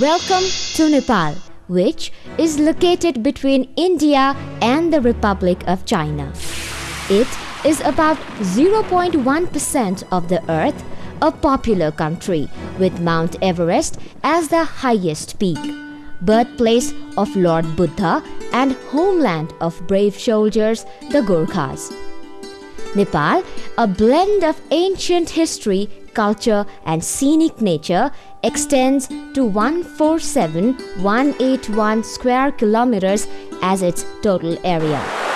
Welcome to Nepal, which is located between India and the Republic of China. It is about 0.1% of the earth, a popular country with Mount Everest as the highest peak, birthplace of Lord Buddha and homeland of brave soldiers, the Gurkhas. Nepal, a blend of ancient history, culture, and scenic nature, extends to 147,181 square kilometers as its total area.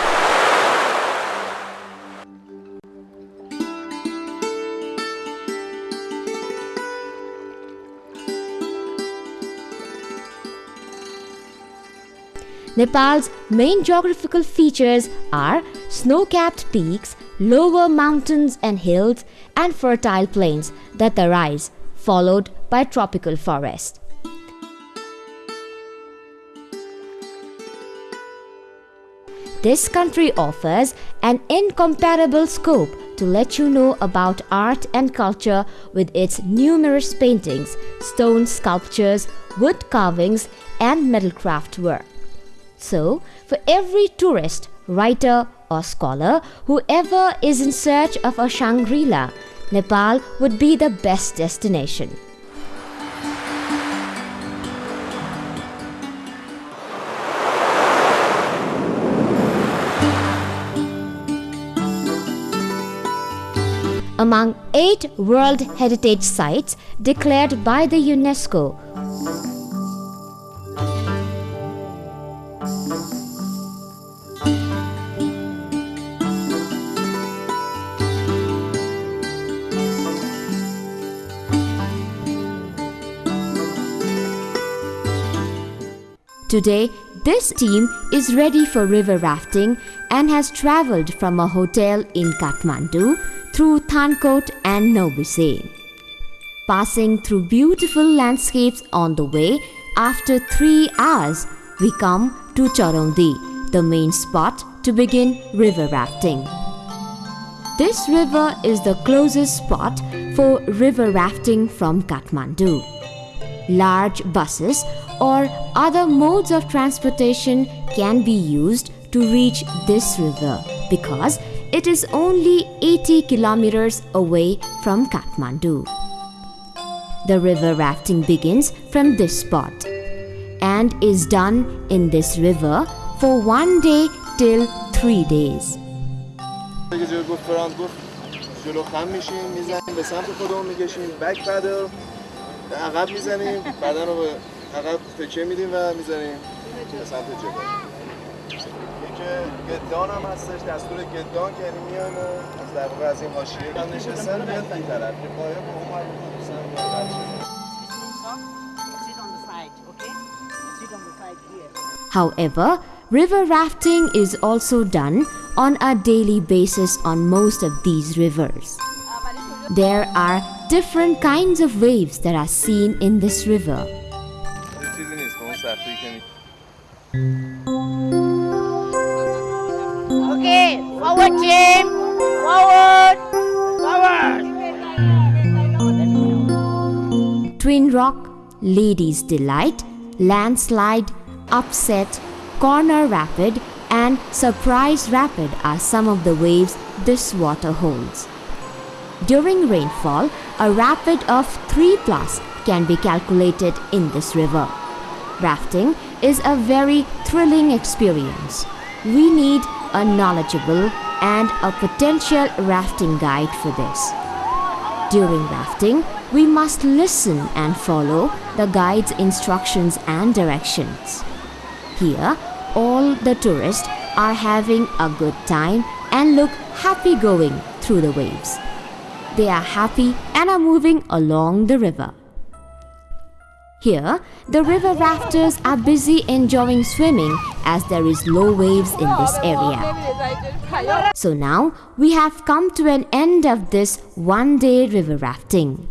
Nepal's main geographical features are snow-capped peaks, lower mountains and hills, and fertile plains that arise, followed by tropical forest. This country offers an incomparable scope to let you know about art and culture with its numerous paintings, stone sculptures, wood carvings, and metal craft work. So, for every tourist, writer, or scholar, whoever is in search of a Shangri La, Nepal would be the best destination. Among eight World Heritage Sites declared by the UNESCO, Today, this team is ready for river rafting and has traveled from a hotel in Kathmandu through Thankot and Naubise. Passing through beautiful landscapes on the way, after three hours, we come to Charaundi, the main spot to begin river rafting. This river is the closest spot for river rafting from Kathmandu Large buses or other modes of transportation can be used to reach this river because it is only 80 kilometers away from Kathmandu. The river rafting begins from this spot and is done in this river for one day till three days. جلو خم میشیم میزنیم به سمت خودمون میکشیم بک پدل عقب می‌زنیم بدن رو به عقب تکه میدیم و می‌زنیم به سمت جلو. که گدان هم هستش دستور گدان که یعنی میان از در واقع از این حاشیه هم نشستن بیاد این طرف. که پایه با اون However, river rafting is also done on a daily basis on most of these rivers. There are different kinds of waves that are seen in this river. Okay, forward team, forward, forward. Twin Rock, Ladies Delight, Landslide, Upset, Corner Rapid, and Surprise Rapid are some of the waves this water holds. During rainfall, a rapid of 3 plus can be calculated in this river. Rafting is a very thrilling experience. We need a knowledgeable and a potential rafting guide for this. During rafting, we must listen and follow the guide's instructions and directions. Here, all the tourists are having a good time and look happy going through the waves. They are happy and are moving along the river. Here, the river rafters are busy enjoying swimming as there is low waves in this area. So now we have come to an end of this one day river rafting.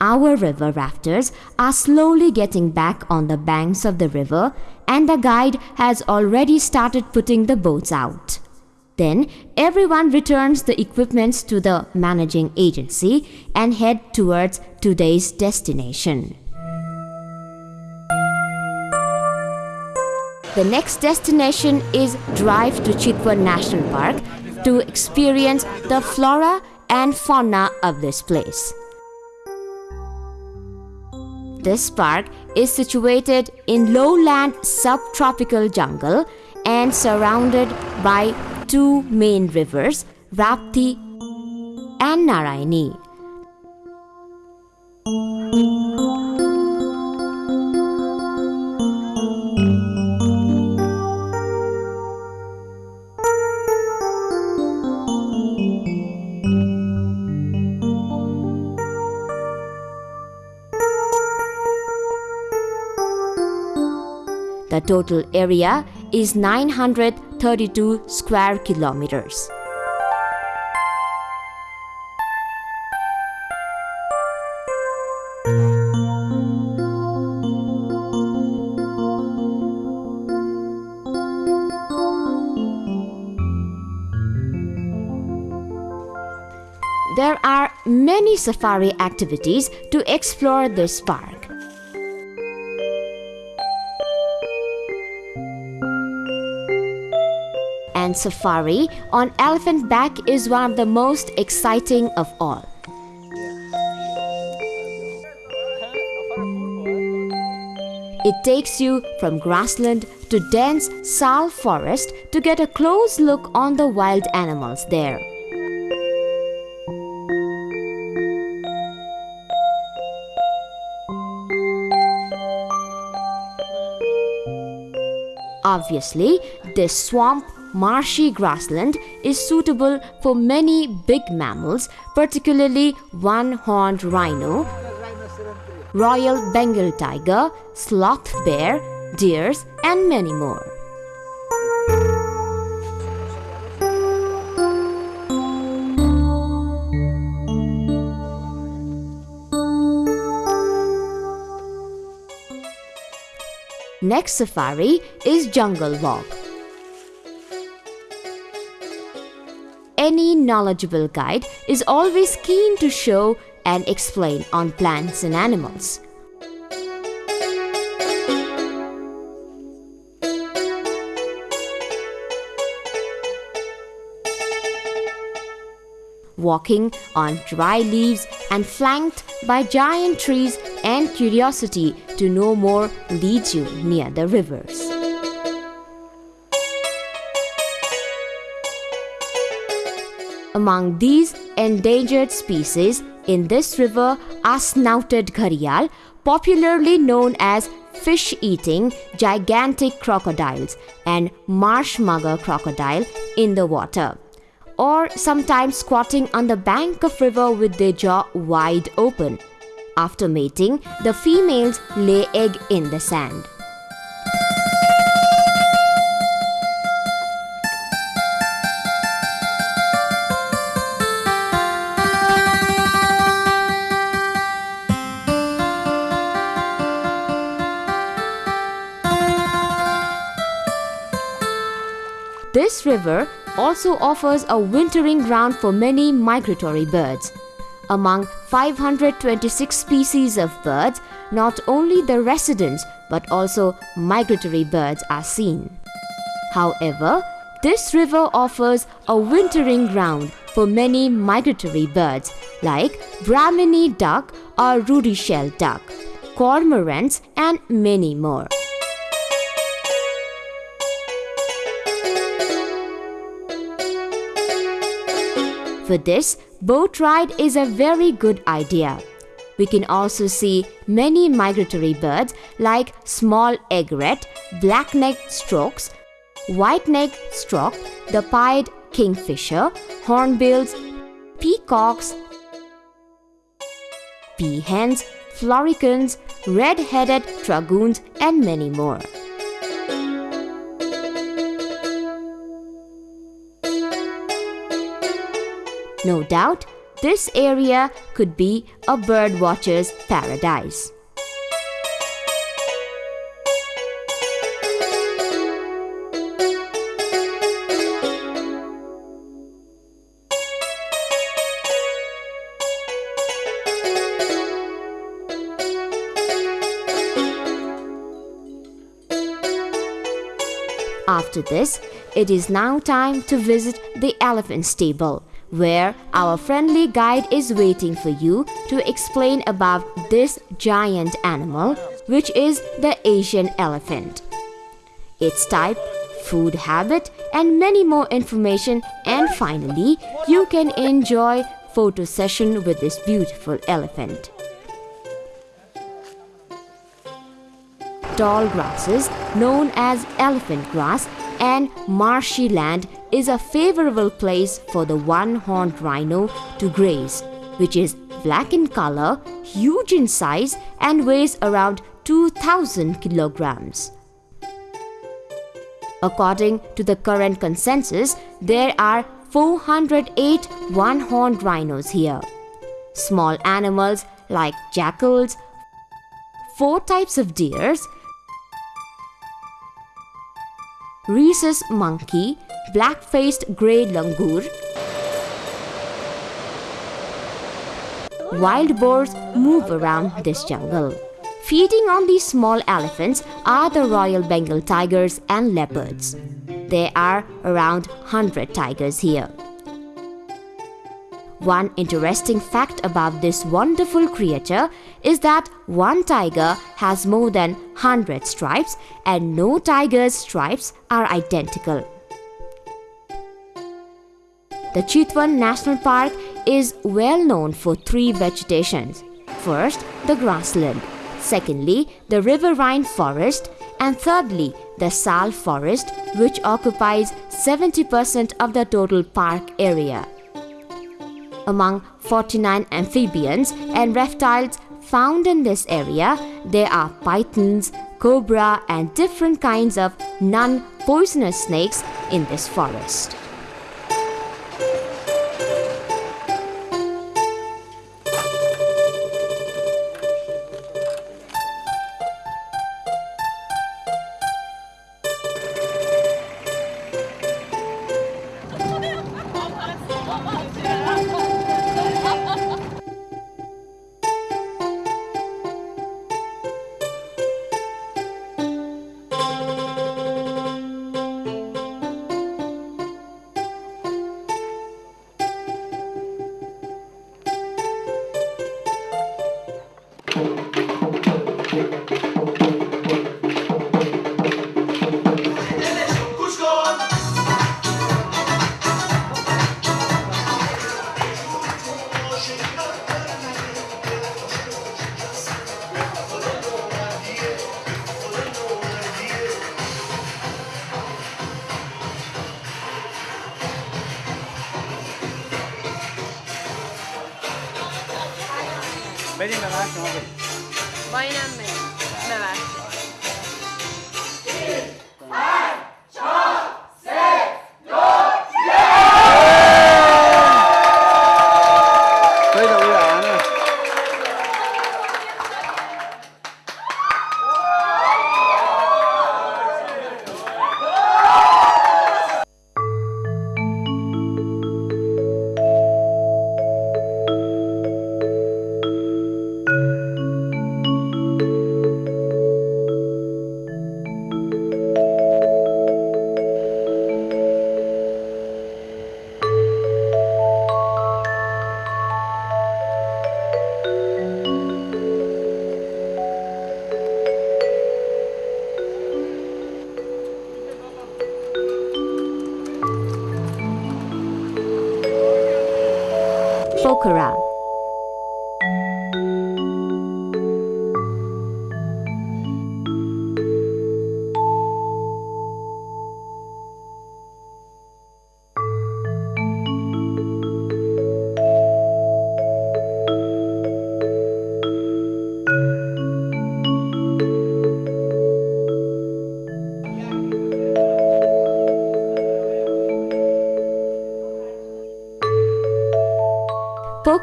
Our river rafters are slowly getting back on the banks of the river and the guide has already started putting the boats out. Then everyone returns the equipments to the managing agency and head towards today's destination. The next destination is drive to Chitwan National Park to experience the flora and fauna of this place. This park is situated in lowland subtropical jungle and surrounded by two main rivers, Rapti and Narayani. The total area is 932 square kilometers. There are many safari activities to explore this park. And safari on elephant back is one of the most exciting of all. It takes you from grassland to dense sal forest to get a close look on the wild animals there. Obviously, this swamp marshy grassland is suitable for many big mammals, particularly one horned rhino, royal Bengal tiger, sloth bear, deers, and many more. Next safari is Jungle Walk. Any knowledgeable guide is always keen to show and explain on plants and animals. Walking on dry leaves and flanked by giant trees and curiosity to know more leads you near the rivers. Among these endangered species in this river are snouted gharial, popularly known as fish eating gigantic crocodiles and marsh mugger crocodile in the water or sometimes squatting on the bank of river with their jaw wide open. After mating, the females lay egg in the sand. This river also offers a wintering ground for many migratory birds. Among 526 species of birds, not only the residents but also migratory birds are seen. However, this river offers a wintering ground for many migratory birds like Brahminy duck or ruddy shelduck, cormorants, and many more. For this, boat ride is a very good idea. We can also see many migratory birds like small egret, black-necked storks, white-necked stork, the pied kingfisher, hornbills, peacocks, peahens, floricans, red-headed dragoons and many more. No doubt, this area could be a bird watcher's paradise. After this, it is now time to visit the elephant stable, where our friendly guide is waiting for you to explain about this giant animal, which is the Asian elephant. Its type, food habit, and many more information. And finally, you can enjoy photo session with this beautiful elephant. tall grasses known as elephant grass and marshy land is a favorable place for the one-horned rhino to graze, which is black in color, huge in size and weighs around 2000 kilograms. According to the current consensus, there are 408 one-horned rhinos here. Small animals like jackals, four types of deers, rhesus monkey, black-faced grey langur. Wild boars move around this jungle. Feeding on these small elephants are the Royal Bengal tigers and leopards. There are around 100 tigers here. One interesting fact about this wonderful creature is that one tiger has more than 100 stripes and no tiger's stripes are identical. The Chitwan National Park is well known for three vegetations. First, the grassland. Secondly, the riverine forest. And thirdly, the sal forest, which occupies 70% of the total park area among 49 amphibians and reptiles found in this area, there are pythons, cobra and different kinds of non-poisonous snakes in this forest.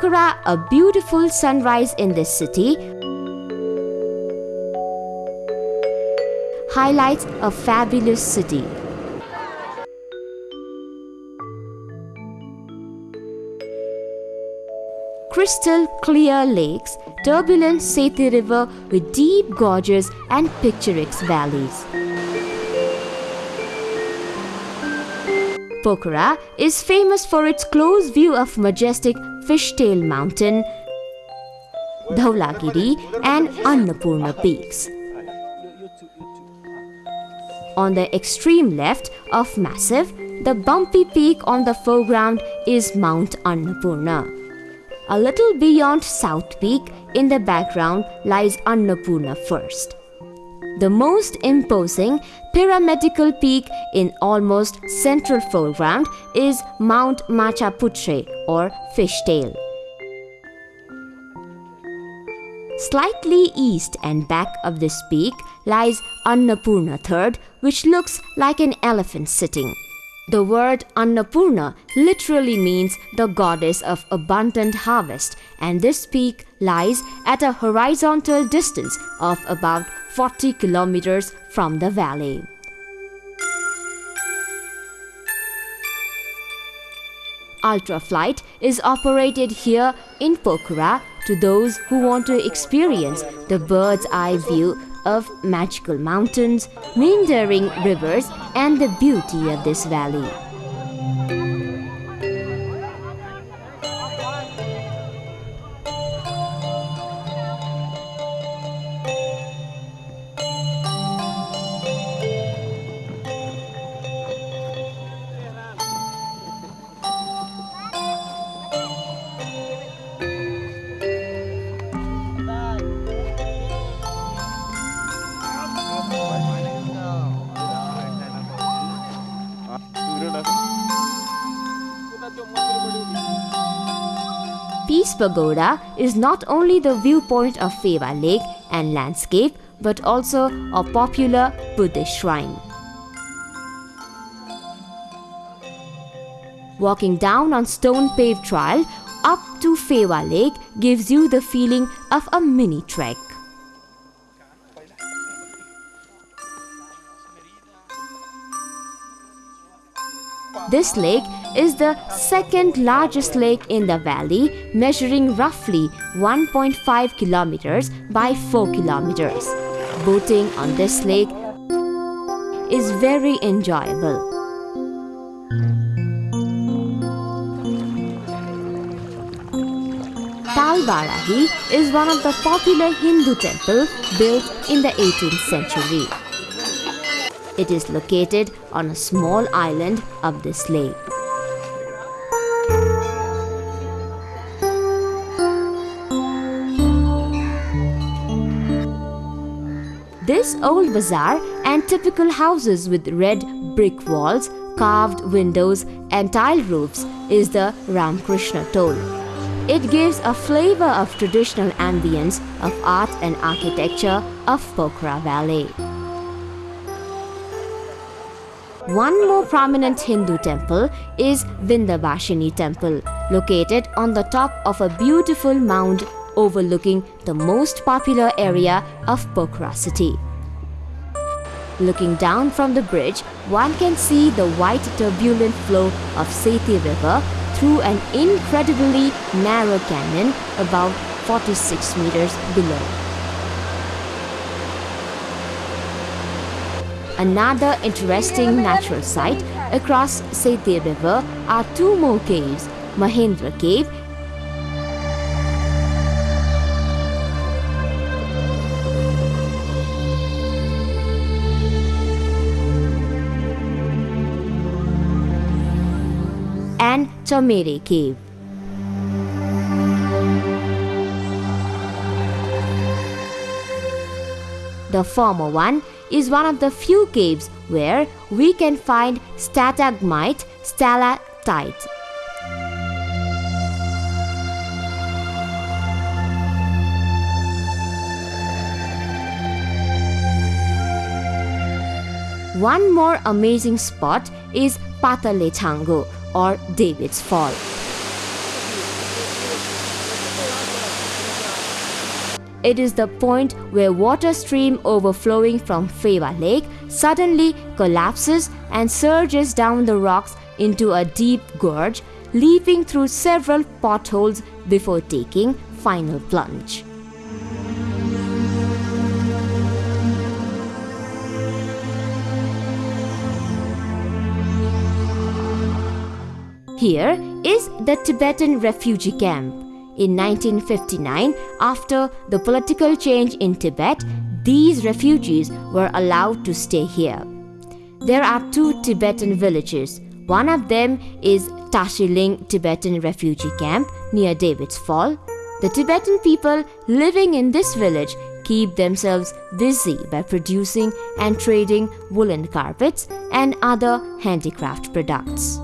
Pokhara, a beautiful sunrise in this city, highlights a fabulous city. Crystal clear lakes, turbulent Seti River with deep gorges and picturesque valleys. Pokhara is famous for its close view of majestic Fishtail Mountain, Dhaulagiri and Annapurna peaks. On the extreme left of Massive, the bumpy peak on the foreground is Mount Annapurna. A little beyond South Peak, in the background lies Annapurna First. The most imposing pyramidical peak in almost central foreground is Mount Machapuchare or Fishtail. Slightly east and back of this peak lies Annapurna Third, which looks like an elephant sitting. The word Annapurna literally means the goddess of abundant harvest, and this peak lies at a horizontal distance of about 40 kilometers from the valley. Ultraflight is operated here in Pokhara to those who want to experience the bird's eye view of magical mountains, meandering rivers, and the beauty of this valley. Peace Pagoda is not only the viewpoint of Phewa Lake and landscape but also a popular Buddhist shrine. Walking down on stone paved trail up to Phewa Lake gives you the feeling of a mini trek. This lake is the second largest lake in the valley, measuring roughly 1.5 kilometers by 4 kilometers. Boating on this lake is very enjoyable. Talbarahi is one of the popular Hindu temples built in the 18th century. It is located on a small island of this lake. This old bazaar and typical houses with red brick walls, carved windows, and tile roofs is the Ramkrishna Tole. It gives a flavor of traditional ambience of art and architecture of Pokhara Valley. One more prominent Hindu temple is Vindhyavashini Temple, located on the top of a beautiful mound overlooking the most popular area of Pokhara city. Looking down from the bridge, one can see the white turbulent flow of Seti River through an incredibly narrow canyon about 46 meters below. Another interesting natural site across Seti River are two more caves, Mahendra Cave Chamere Cave. The former one is one of the few caves where we can find stalagmite, stalactite. One more amazing spot is Patale Chhango or David's Fall. It is the point where water stream overflowing from Phewa Lake suddenly collapses and surges down the rocks into a deep gorge, leaping through several potholes before taking final plunge. Here is the Tibetan refugee camp. In 1959, after the political change in Tibet, these refugees were allowed to stay here. There are two Tibetan villages. One of them is Tashiling Tibetan refugee camp near David's Fall. The Tibetan people living in this village keep themselves busy by producing and trading woolen carpets and other handicraft products.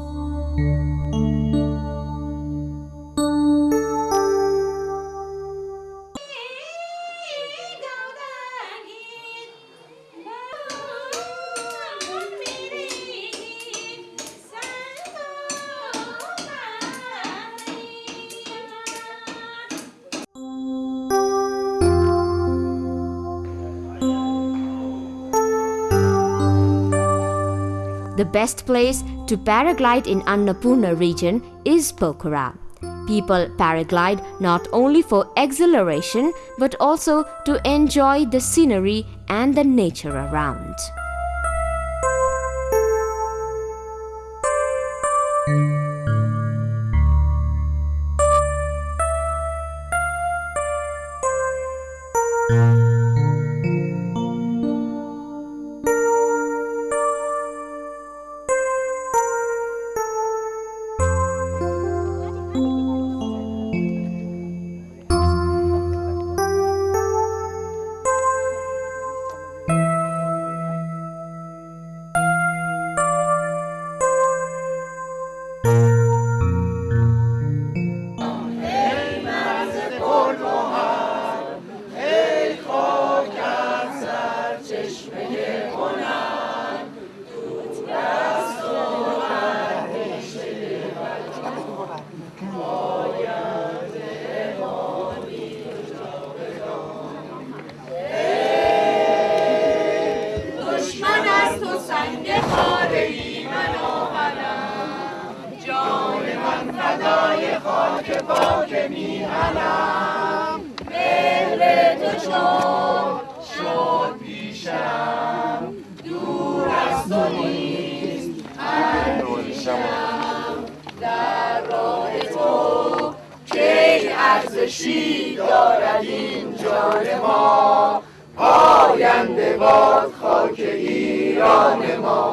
Best place to paraglide in Annapurna region is Pokhara. People paraglide not only for exhilaration but also to enjoy the scenery and the nature around. پاک میهنم مهر تو شد شد پیشم. دور از تو نیست در راه تو کی ارزشی دارد این جان ما؟ پاینده باد خاک ایران ما.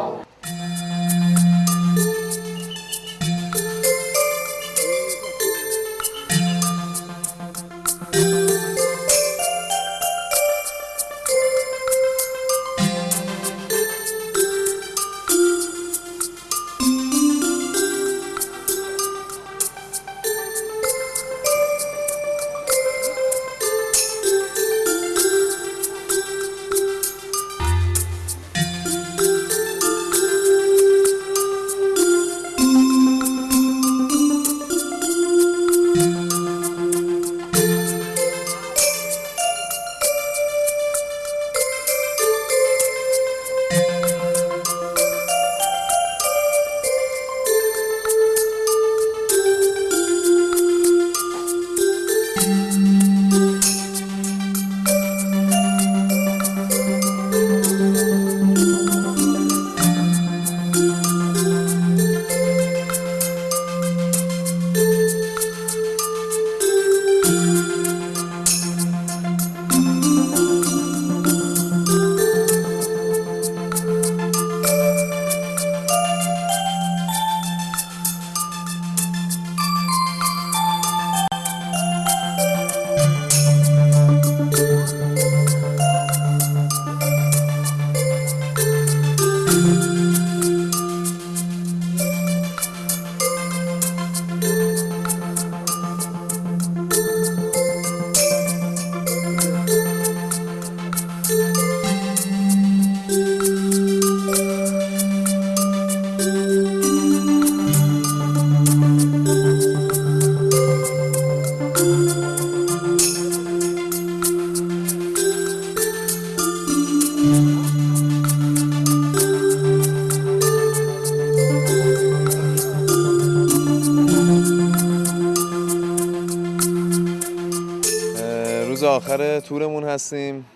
تورمون هستیم.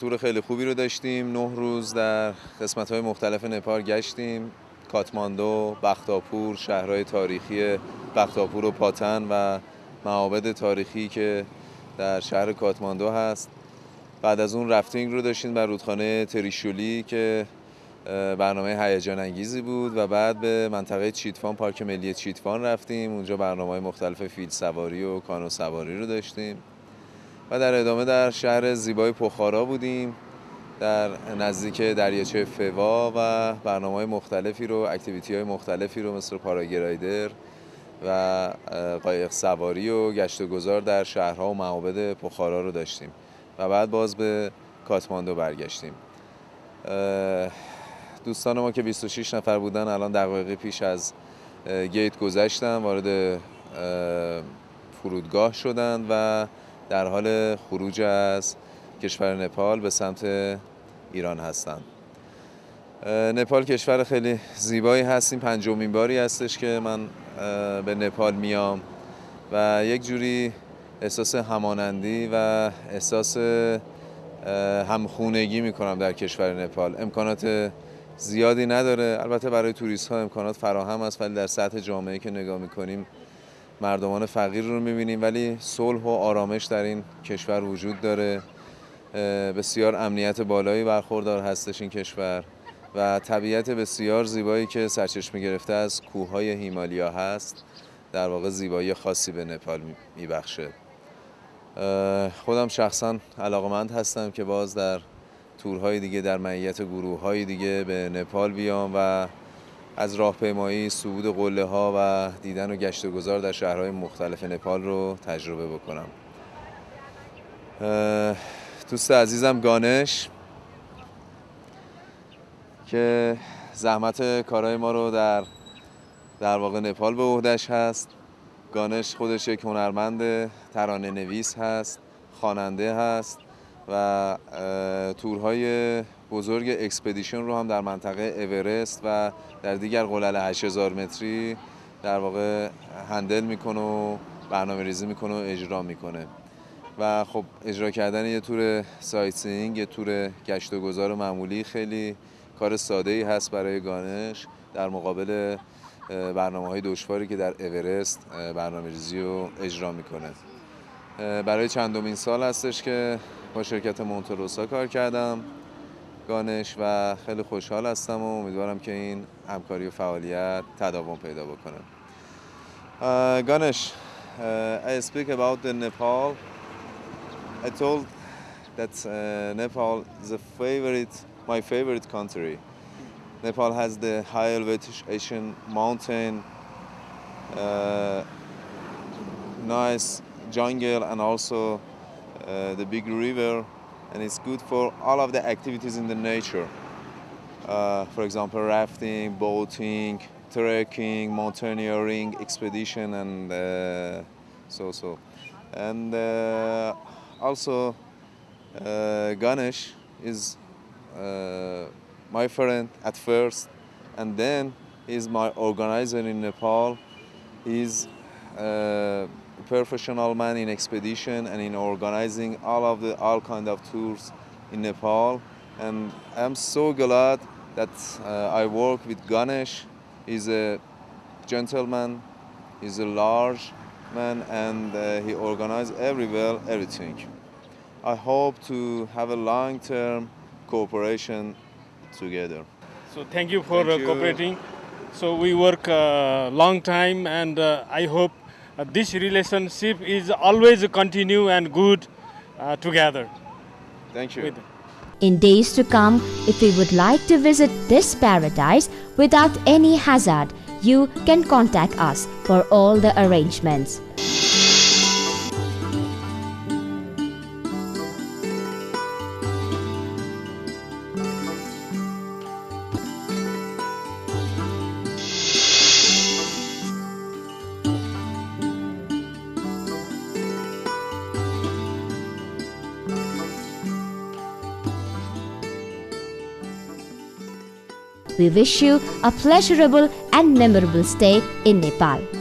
تور خیلی خوبی رو داشتیم. نه روز در قسمت های مختلف نپال گشتیم. کاتماندو، بختاپور، شهرهای تاریخی بختاپور و پاتن و معابد تاریخی که در شهر کاتماندو هست. بعد از اون رفتینگ رو داشتیم بر رودخانه تریشولی که برنامه هیجان انگیزی بود و بعد به منطقه چیتفان پارک ملی چیتفان رفتیم. اونجا برنامه مختلف فیل سواری و کانو سواری رو داشتیم. و در ادامه در شهر زیبای پخارا بودیم در نزدیک دریاچه فوا و برنامه های مختلفی رو اکتیویتی های مختلفی رو مثل پاراگرایدر و قایق سواری و گشت و گذار در شهرها و معابد پخارا رو داشتیم و بعد باز به کاتماندو برگشتیم. دوستان ما که 26 نفر بودن الان دقایقی پیش از گیت گذشتن وارد فرودگاه شدند و در حال خروج از کشور نپال به سمت ایران هستند. نپال کشور خیلی زیبایی هستیم پنجمین باری هستش که من به نپال میام و یک جوری احساس همانندی و احساس همخونگی می‌کنم در کشور نپال. امکانات زیادی نداره. البته برای توریست ها امکانات فراهم است ولی در سطح جامعه که نگاه می‌کنیم مردمان فقیر رو می‌بینیم ولی صلح و آرامش در این کشور وجود داره. بسیار امنیت بالایی برخوردار هستش این کشور و طبیعت بسیار زیبایی که سرچشمه گرفته از کوههای هیمالیا هست در واقع زیبایی خاصی به نپال میبخشه. خودم شخصا علاقمند هستم که باز در تورهای دیگه در معیت گروه های دیگه به نپال بیام و از راهپیمایی صعود قله ها و دیدن و گشت و گذار در شهرهای مختلف نپال رو تجربه بکنم. دوست عزیزم گانش که زحمت کارهای ما رو در در واقع نپال به عهدش هست. گانش خودش یک هنرمند ترانه نویس هست خواننده هست و تورهای بزرگ اکسپدیشن رو هم در منطقه اورست و در دیگر قلل 8000 متری در واقع هندل می‌کنه و برنامه ریزی می‌کنه و اجرا می‌کنه. و خب اجرا کردن یه تور سایتسینگ یه تور گشت و گذار معمولی خیلی کار ساده ای هست برای گانش در مقابل برنامه های دشواری که در اورست برنامه ریزی رو اجرا می‌کنه. برای چندمین سال هستش که با شرکت مونتروسا کار کردم. گانش و خیلی خوشحال هستم و امیدوارم که این همکاری و فعالیت تداوم پیدا بکنه گانش I speak about the Nepal I told that uh, Nepal is a favorite my favorite country Nepal has the high elevation mountain uh, nice jungle and also uh, the big river and it's good for all of the activities in the nature. Uh, for example, rafting, boating, trekking, mountaineering, expedition, and uh, so so. And uh, also, uh, Ganesh is uh, my friend at first, and then he's my organizer in Nepal. He's professional man in expedition and in organizing all of the all kind of tours in Nepal. And I'm so glad that uh, I work with Ganesh. He's a gentleman, he's a large man, and uh, he organizes every well everything. I hope to have a long-term cooperation together. So thank you for Thank uh, you. cooperating. So we work a long time, and uh, I hope uh, this relationship is always continue and good uh, together. Thank you. With- In days to come, if you would like to visit this paradise without any hazard, you can contact us for all the arrangements. We wish you a pleasurable and memorable stay in Nepal.